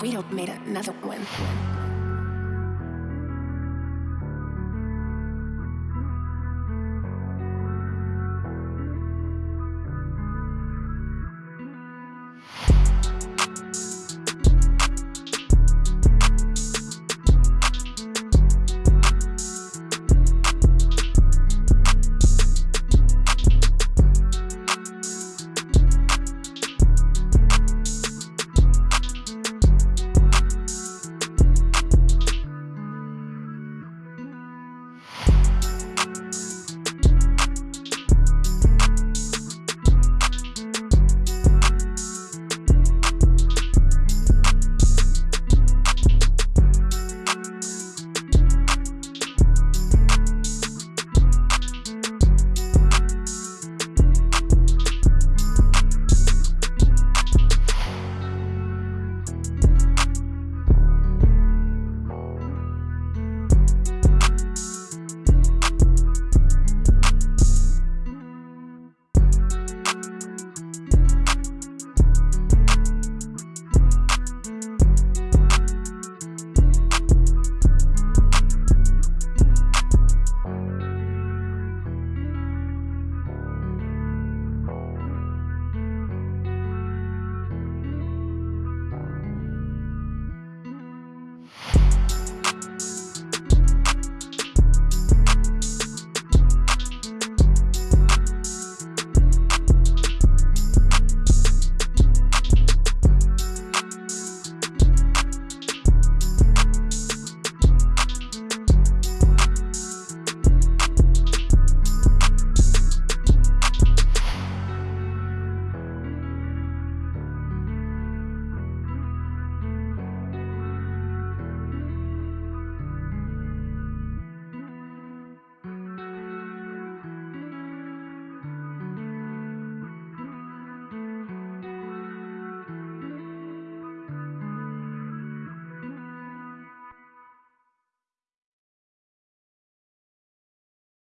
We don't made another one.